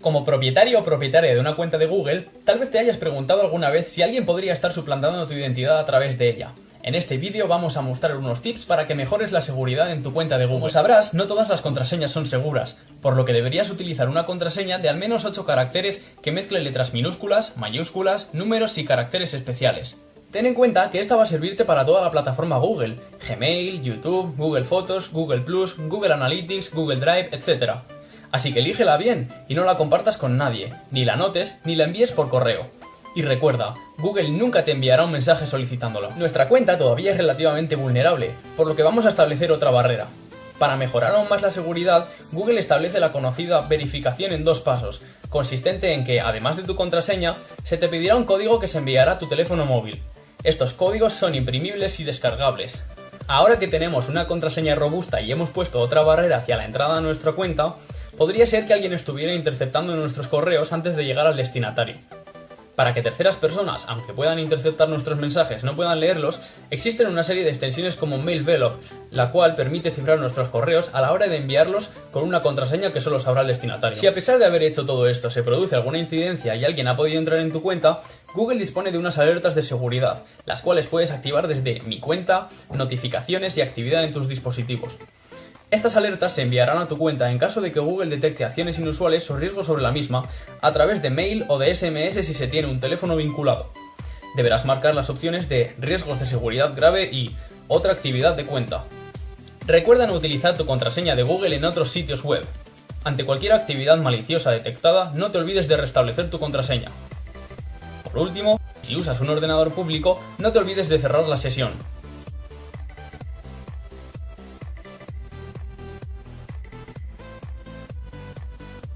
Como propietario o propietaria de una cuenta de Google, tal vez te hayas preguntado alguna vez si alguien podría estar suplantando tu identidad a través de ella. En este vídeo vamos a mostrar unos tips para que mejores la seguridad en tu cuenta de Google. Como sabrás, no todas las contraseñas son seguras, por lo que deberías utilizar una contraseña de al menos 8 caracteres que mezcle letras minúsculas, mayúsculas, números y caracteres especiales. Ten en cuenta que esta va a servirte para toda la plataforma Google, Gmail, YouTube, Google Fotos, Google Plus, Google Analytics, Google Drive, etc. Así que elígela bien y no la compartas con nadie, ni la notes ni la envíes por correo. Y recuerda, Google nunca te enviará un mensaje solicitándolo. Nuestra cuenta todavía es relativamente vulnerable, por lo que vamos a establecer otra barrera. Para mejorar aún más la seguridad, Google establece la conocida verificación en dos pasos, consistente en que, además de tu contraseña, se te pedirá un código que se enviará a tu teléfono móvil. Estos códigos son imprimibles y descargables. Ahora que tenemos una contraseña robusta y hemos puesto otra barrera hacia la entrada a nuestra cuenta, podría ser que alguien estuviera interceptando nuestros correos antes de llegar al destinatario. Para que terceras personas, aunque puedan interceptar nuestros mensajes, no puedan leerlos, existen una serie de extensiones como MailVelope, la cual permite cifrar nuestros correos a la hora de enviarlos con una contraseña que solo sabrá el destinatario. Si a pesar de haber hecho todo esto se produce alguna incidencia y alguien ha podido entrar en tu cuenta, Google dispone de unas alertas de seguridad, las cuales puedes activar desde Mi cuenta, notificaciones y actividad en tus dispositivos. Estas alertas se enviarán a tu cuenta en caso de que Google detecte acciones inusuales o riesgos sobre la misma a través de mail o de SMS si se tiene un teléfono vinculado. Deberás marcar las opciones de riesgos de seguridad grave y otra actividad de cuenta. Recuerda no utilizar tu contraseña de Google en otros sitios web. Ante cualquier actividad maliciosa detectada, no te olvides de restablecer tu contraseña. Por último, si usas un ordenador público, no te olvides de cerrar la sesión.